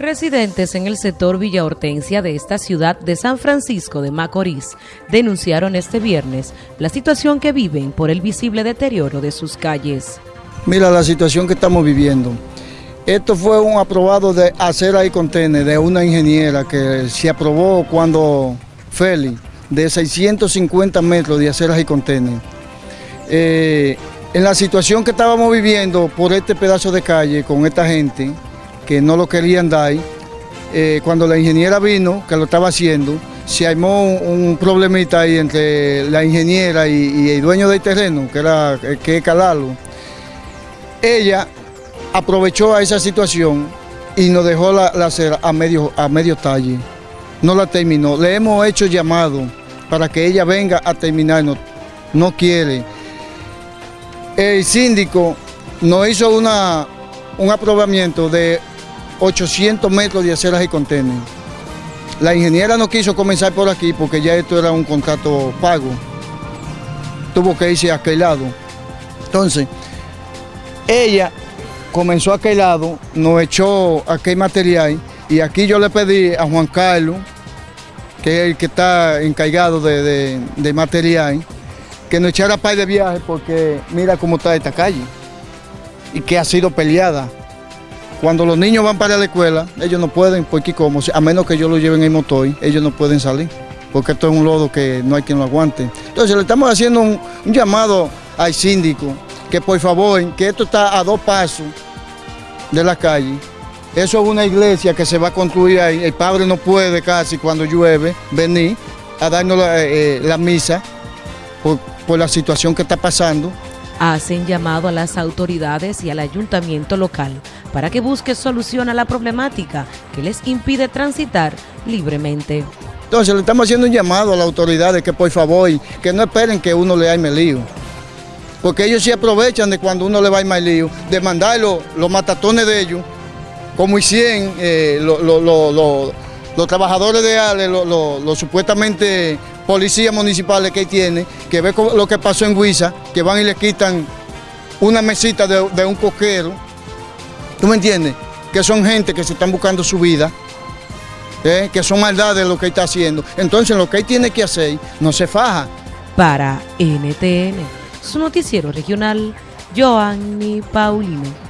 Residentes en el sector Villa Hortensia de esta ciudad de San Francisco de Macorís denunciaron este viernes la situación que viven por el visible deterioro de sus calles. Mira la situación que estamos viviendo. Esto fue un aprobado de acera y contener de una ingeniera que se aprobó cuando Feli, de 650 metros de aceras y contener. Eh, en la situación que estábamos viviendo por este pedazo de calle con esta gente, que no lo querían dar. Eh, cuando la ingeniera vino, que lo estaba haciendo, se armó un, problemita ahí entre la ingeniera y, el dueño del terreno, que era eh, que Calalo. Ella aprovechó a esa situación y nos dejó la, acera a medio, a medio talle. No la terminó. Le hemos hecho llamado para que ella venga a terminar, no quiere. El síndico nos hizo una, un aprobamiento de 800 metros de aceras y contener. La ingeniera no quiso comenzar por aquí porque ya esto era un contrato pago. Tuvo que irse a aquel lado. Entonces, ella comenzó a aquel lado, nos echó aquel material y aquí yo le pedí a Juan Carlos, que es el que está encargado de, material, que nos echara par de viaje porque mira cómo está esta calle y que ha sido peleada. Cuando los niños van para la escuela, ellos no pueden, porque como, a menos que ellos lo lleven en motor, ellos no pueden salir, porque esto es un lodo que no hay quien lo aguante. Entonces le estamos haciendo un, llamado al síndico, que por favor, que esto está a dos pasos de la calle. Eso es una iglesia que se va a construir ahí. El padre no puede casi cuando llueve venir a darnos la, eh, eh, misa por la situación que está pasando. Hacen llamado a las autoridades y al ayuntamiento local para que busque solución a la problemática que les impide transitar libremente. Entonces le estamos haciendo un llamado a las autoridades que por favor, que no esperen que uno le arme lío. Porque ellos sí aprovechan de cuando uno le va a armar lío, de mandar los, matatones de ellos, como hicieron eh, los trabajadores de ALE, los supuestamente policías municipales que tiene, que ve lo que pasó en Huiza, que van y le quitan una mesita de, un coquero ¿Tú me entiendes? Que son gente que se están buscando su vida, ¿eh? que son maldades lo que está haciendo. Entonces lo que él tiene que hacer no se faja. Para NTN, su noticiero regional, Joanny Paulino.